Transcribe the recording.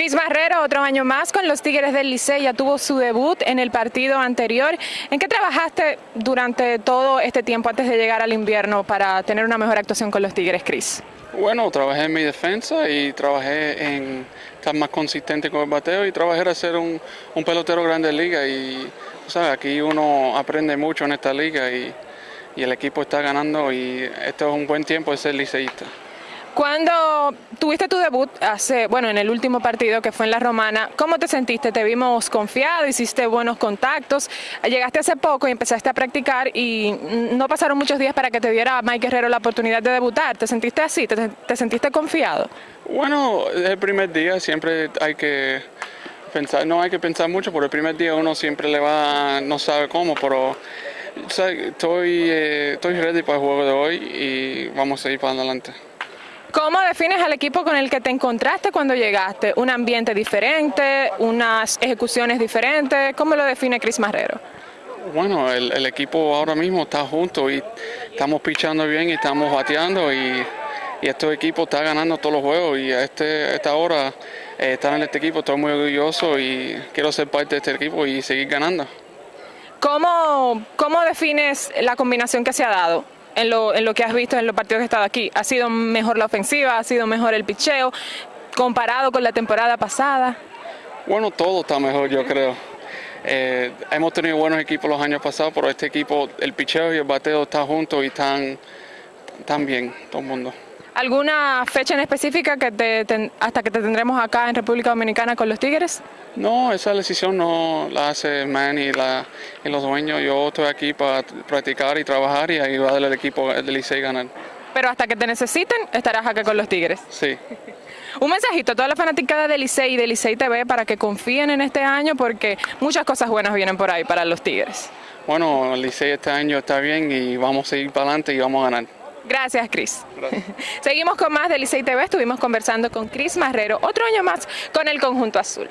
Cris Marrero, otro año más con los Tigres del Licey, ya tuvo su debut en el partido anterior. ¿En qué trabajaste durante todo este tiempo antes de llegar al invierno para tener una mejor actuación con los Tigres, Cris? Bueno, trabajé en mi defensa y trabajé en estar más consistente con el bateo y trabajé en ser un, pelotero grande de liga y aquí uno aprende mucho en esta liga y, y el equipo está ganando y esto es un buen tiempo de ser liceísta. Cuando tuviste tu debut hace, bueno, en el último partido que fue en la Romana, ¿cómo te sentiste? Te vimos confiado, hiciste buenos contactos, llegaste hace poco y empezaste a practicar y no pasaron muchos días para que te diera Mike Guerrero la oportunidad de debutar. ¿Te sentiste así? ¿Te, sentiste confiado? Bueno, el primer día siempre hay que pensar, no hay que pensar mucho, por el primer día uno siempre le va, no sabe cómo, pero estoy, eh, estoy ready para el juego de hoy y vamos a ir para adelante. ¿Cómo defines al equipo con el que te encontraste cuando llegaste? ¿Un ambiente diferente? ¿Unas ejecuciones diferentes? ¿Cómo lo define Cris Marrero? Bueno, el, equipo ahora mismo está junto y estamos pichando bien y estamos bateando y, y este equipo está ganando todos los juegos y a, este, esta hora eh, estar en este equipo estoy muy orgulloso y quiero ser parte de este equipo y seguir ganando. ¿Cómo, cómo defines la combinación que se ha dado? En lo, en lo que has visto en los partidos que he estado aquí? ¿Ha sido mejor la ofensiva? ¿Ha sido mejor el picheo? Comparado con la temporada pasada. Bueno, todo está mejor, yo creo. Eh, hemos tenido buenos equipos los años pasados, pero este equipo, el picheo y el bateo están juntos y están, están bien, todo el mundo. ¿Alguna fecha en específica que te, hasta que te tendremos acá en República Dominicana con los Tigres? No, esa decisión no la hace Manny y, la, y los dueños. Yo estoy aquí para practicar y trabajar y ayudarle al equipo del Licey a ganar. Pero hasta que te necesiten, estarás acá con los Tigres. Sí. Un mensajito a toda la fanaticada del Licey y del Licey TV para que confíen en este año porque muchas cosas buenas vienen por ahí para los Tigres. Bueno, el Licey este año está bien y vamos a seguir para adelante y vamos a ganar. Gracias, Cris. Seguimos con más de Licey TV. Estuvimos conversando con Cris Marrero, otro año más con el Conjunto Azul.